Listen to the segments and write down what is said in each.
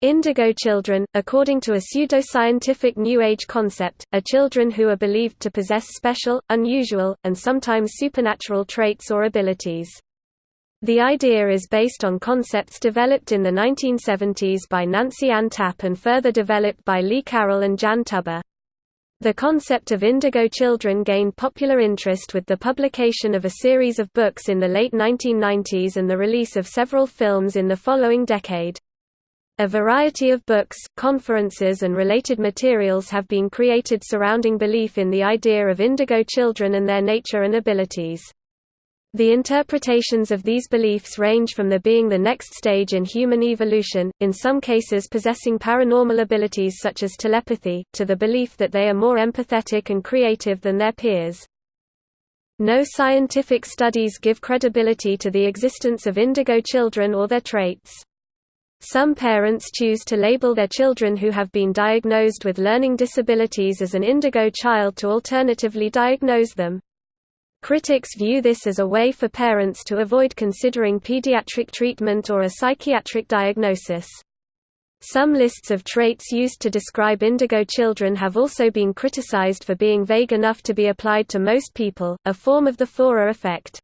Indigo children, according to a pseudoscientific New Age concept, are children who are believed to possess special, unusual, and sometimes supernatural traits or abilities. The idea is based on concepts developed in the 1970s by Nancy Ann Tappe and further developed by Lee Carroll and Jan Tober. The concept of indigo children gained popular interest with the publication of a series of books in the late 1990s and the release of several films in the following decade. A variety of books, conferences and related materials have been created surrounding belief in the idea of indigo children and their nature and abilities. The interpretations of these beliefs range from the being the next stage in human evolution, in some cases possessing paranormal abilities such as telepathy, to the belief that they are more empathetic and creative than their peers. No scientific studies give credibility to the existence of indigo children or their traits. Some parents choose to label their children who have been diagnosed with learning disabilities as an indigo child to alternatively diagnose them. Critics view this as a way for parents to avoid considering pediatric treatment or a psychiatric diagnosis. Some lists of traits used to describe indigo children have also been criticized for being vague enough to be applied to most people, a form of the Forer effect.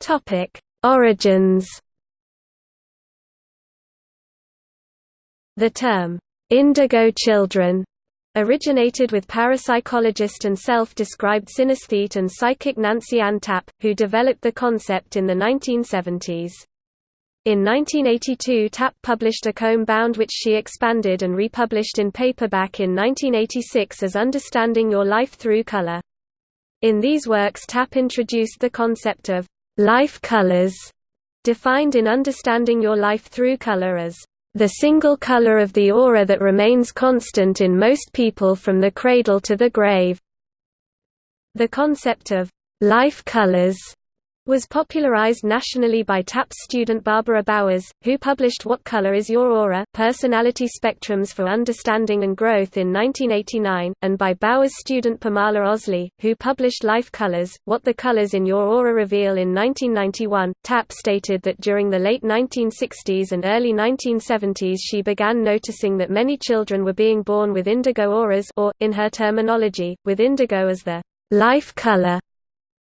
Topic: Origins. The term indigo children originated with parapsychologist and self-described synesthete and psychic Nancy Ann Tappe, who developed the concept in the 1970s. In 1982 Tappe published a comb bound which she expanded and republished in paperback in 1986 as Understanding Your Life Through Color. In these works Tappe introduced the concept of Life colors, defined in Understanding Your Life Through Color as the single color of the aura that remains constant in most people from the cradle to the grave. The concept of life colors was popularized nationally by Tappe's student Barbara Bowers, who published What Color is Your Aura? Personality Spectrums for Understanding and Growth in 1989, and by Bowers' student Pamala Oslie, who published Life Colors, What the Colors in Your Aura Reveal in 1991. Tappe stated that during the late 1960s and early 1970s she began noticing that many children were being born with indigo auras or, in her terminology, with indigo as the life color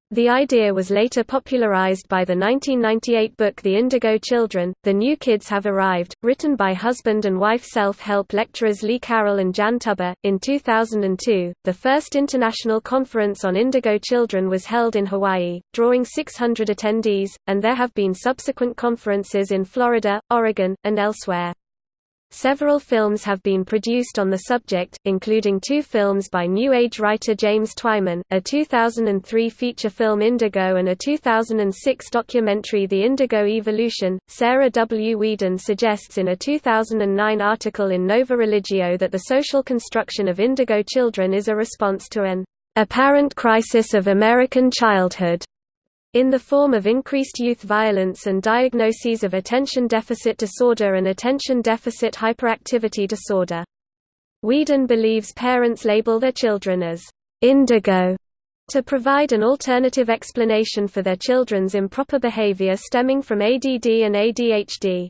the idea was later popularized by the 1998 book The Indigo Children, The New Kids Have Arrived, written by husband and wife self-help lecturers Lee Carroll and Jan Tober. In 2002, the first international conference on indigo children was held in Hawaii, drawing 600 attendees, and there have been subsequent conferences in Florida, Oregon, and elsewhere. Several films have been produced on the subject, including two films by New Age writer James Twyman, a 2003 feature film Indigo and a 2006 documentary The Indigo Evolution. Sarah W. Whedon suggests in a 2009 article in Nova Religio that the social construction of indigo children is a response to an apparent crisis of American childhood in the form of increased youth violence and diagnoses of attention deficit disorder and attention deficit hyperactivity disorder. Whedon believes parents label their children as indigo to provide an alternative explanation for their children's improper behavior stemming from ADD and ADHD.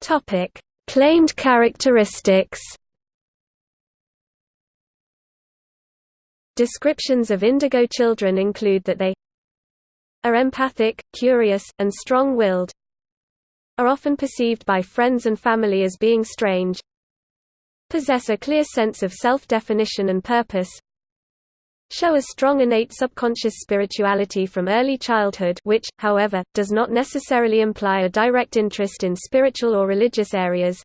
Topic: Claimed characteristics Descriptions of indigo children include that they are empathic, curious, and strong-willed, are often perceived by friends and family as being strange, possess a clear sense of self-definition and purpose, show a strong innate subconscious spirituality from early childhood which, however, does not necessarily imply a direct interest in spiritual or religious areas,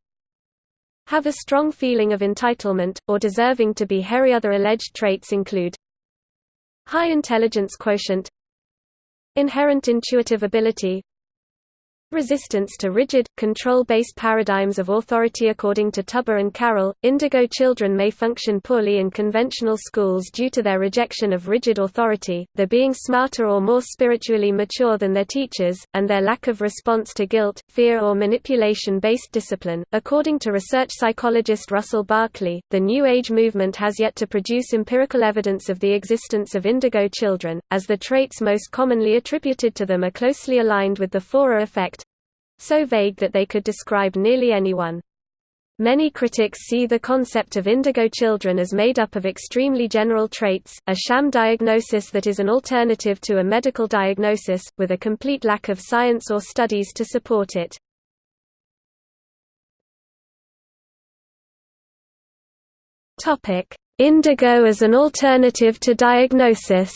have a strong feeling of entitlement, or deserving to be hairy. Other alleged traits include high intelligence quotient, inherent intuitive ability, Resistance to rigid, control-based paradigms of authority According to Tober and Carroll, indigo children may function poorly in conventional schools due to their rejection of rigid authority, their being smarter or more spiritually mature than their teachers, and their lack of response to guilt, fear or manipulation-based discipline. According to research psychologist Russell Barkley, the New Age movement has yet to produce empirical evidence of the existence of indigo children, as the traits most commonly attributed to them are closely aligned with the Forer effect, so vague that they could describe nearly anyone. Many critics see the concept of indigo children as made up of extremely general traits, a sham diagnosis that is an alternative to a medical diagnosis, with a complete lack of science or studies to support it. Indigo as an alternative to diagnosis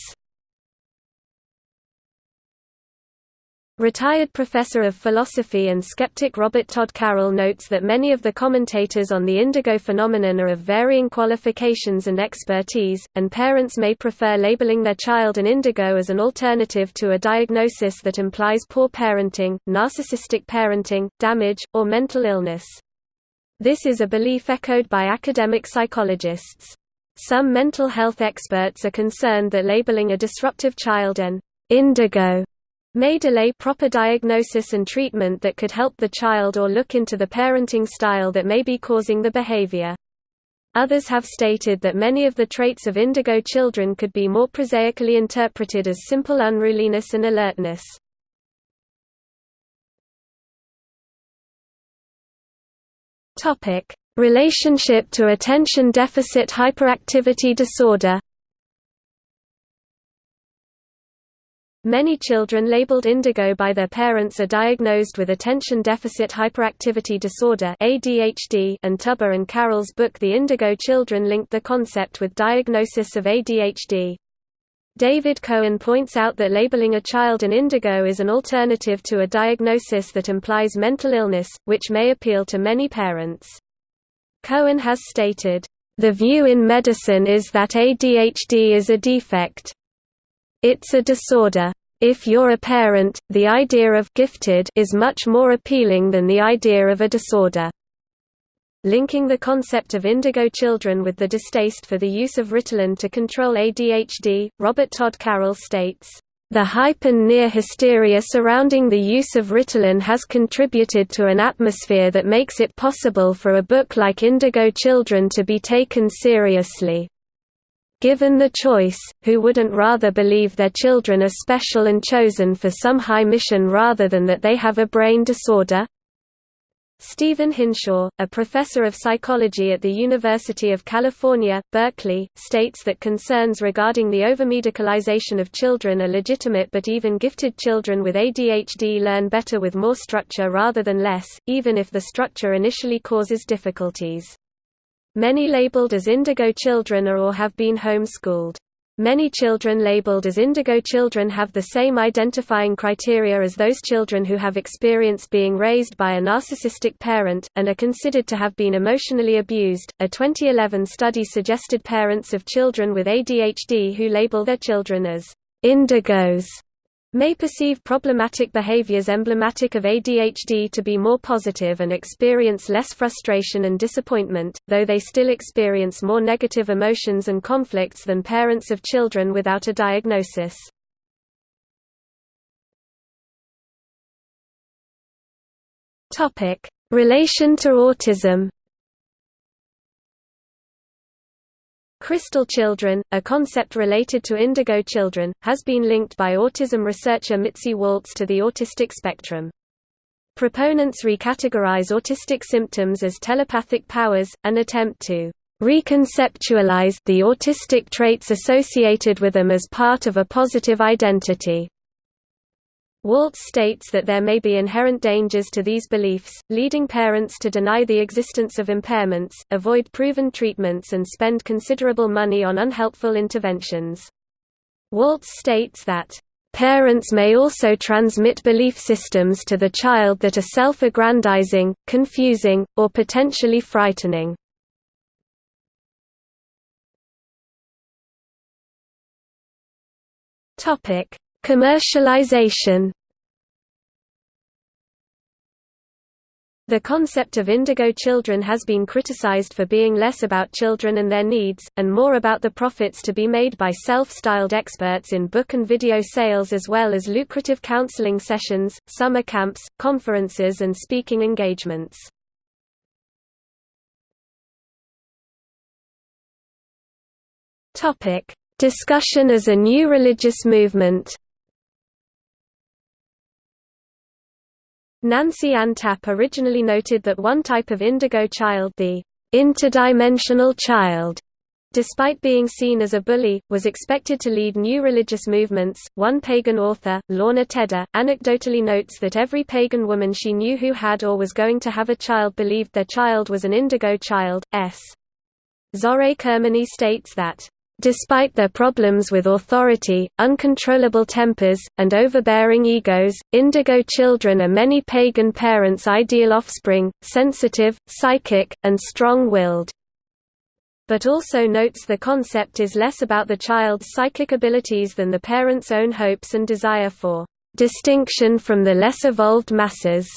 Retired professor of philosophy and skeptic Robert Todd Carroll notes that many of the commentators on the indigo phenomenon are of varying qualifications and expertise, and parents may prefer labeling their child an indigo as an alternative to a diagnosis that implies poor parenting, narcissistic parenting, damage, or mental illness. This is a belief echoed by academic psychologists. Some mental health experts are concerned that labeling a disruptive child an indigo may delay proper diagnosis and treatment that could help the child or look into the parenting style that may be causing the behavior. Others have stated that many of the traits of indigo children could be more prosaically interpreted as simple unruliness and alertness. Relationship to attention deficit hyperactivity disorder Many children labeled indigo by their parents are diagnosed with attention deficit hyperactivity disorder (ADHD), and Tober and Carroll's book The Indigo Children linked the concept with diagnosis of ADHD. David Cohen points out that labeling a child an indigo is an alternative to a diagnosis that implies mental illness, which may appeal to many parents. Cohen has stated, "...the view in medicine is that ADHD is a defect. It's a disorder. If you're a parent, the idea of gifted is much more appealing than the idea of a disorder. Linking the concept of indigo children with the distaste for the use of Ritalin to control ADHD, Robert Todd Carroll states, the hype and near hysteria surrounding the use of Ritalin has contributed to an atmosphere that makes it possible for a book like Indigo Children to be taken seriously. Given the choice, who wouldn't rather believe their children are special and chosen for some high mission rather than that they have a brain disorder? Stephen Hinshaw, a professor of psychology at the University of California, Berkeley, states that concerns regarding the overmedicalization of children are legitimate but even gifted children with ADHD learn better with more structure rather than less, even if the structure initially causes difficulties. Many labeled as indigo children are or have been homeschooled. Many children labeled as indigo children have the same identifying criteria as those children who have experienced being raised by a narcissistic parent, and are considered to have been emotionally abused. A 2011 study suggested parents of children with ADHD who label their children as indigos may perceive problematic behaviors emblematic of ADHD to be more positive and experience less frustration and disappointment, though they still experience more negative emotions and conflicts than parents of children without a diagnosis. Relation to autism Crystal children, a concept related to indigo children, has been linked by autism researcher Mitzi Waltz to the autistic spectrum. Proponents recategorize autistic symptoms as telepathic powers, an attempt to reconceptualize the autistic traits associated with them as part of a positive identity. Waltz states that there may be inherent dangers to these beliefs, leading parents to deny the existence of impairments, avoid proven treatments and spend considerable money on unhelpful interventions. Waltz states that, "...parents may also transmit belief systems to the child that are self-aggrandizing, confusing, or potentially frightening." Commercialization The concept of indigo children has been criticized for being less about children and their needs, and more about the profits to be made by self-styled experts in book and video sales as well as lucrative counseling sessions, summer camps, conferences and speaking engagements. Discussion as a new religious movement Nancy Ann Tappe originally noted that one type of indigo child the interdimensional child despite being seen as a bully, was expected to lead new religious movements. One pagan author, Lorna Tedder, anecdotally notes that every pagan woman she knew who had or was going to have a child believed their child was an indigo child. S. Zohreh Kermani states that Despite their problems with authority, uncontrollable tempers, and overbearing egos, indigo children are many pagan parents' ideal offspring, sensitive, psychic, and strong-willed. But also notes the concept is less about the child's psychic abilities than the parent's own hopes and desire for distinction from the less evolved masses.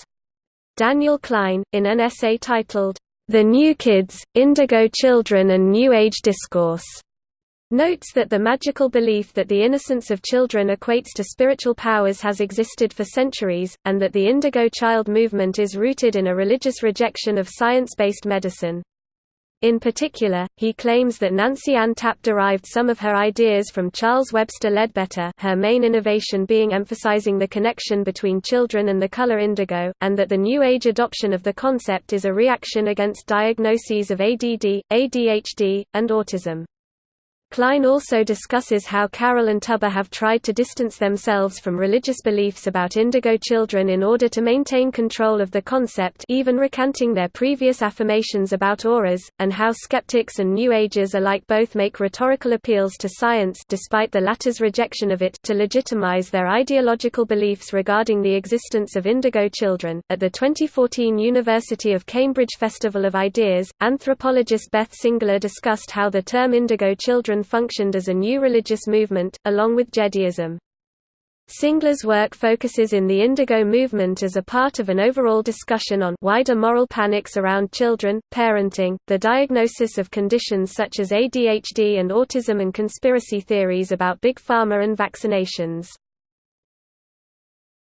Daniel Kline, in an essay titled, The New Kids, Indigo Children and New Age Discourse, Notes that the magical belief that the innocence of children equates to spiritual powers has existed for centuries, and that the Indigo Child movement is rooted in a religious rejection of science-based medicine. In particular, he claims that Nancy Ann Tappe derived some of her ideas from Charles Webster Leadbeater her main innovation being emphasizing the connection between children and the color indigo, and that the New Age adoption of the concept is a reaction against diagnoses of ADD, ADHD, and autism. Kline also discusses how Carroll and Tober have tried to distance themselves from religious beliefs about indigo children in order to maintain control of the concept even recanting their previous affirmations about auras, and how skeptics and New Agers alike both make rhetorical appeals to science despite the latter's rejection of it to legitimize their ideological beliefs regarding the existence of indigo children. At the 2014 University of Cambridge Festival of Ideas, anthropologist Beth Singler discussed how the term indigo children functioned as a new religious movement, along with Jediism. Singler's work focuses in the Indigo movement as a part of an overall discussion on wider moral panics around children, parenting, the diagnosis of conditions such as ADHD and autism and conspiracy theories about Big Pharma and vaccinations.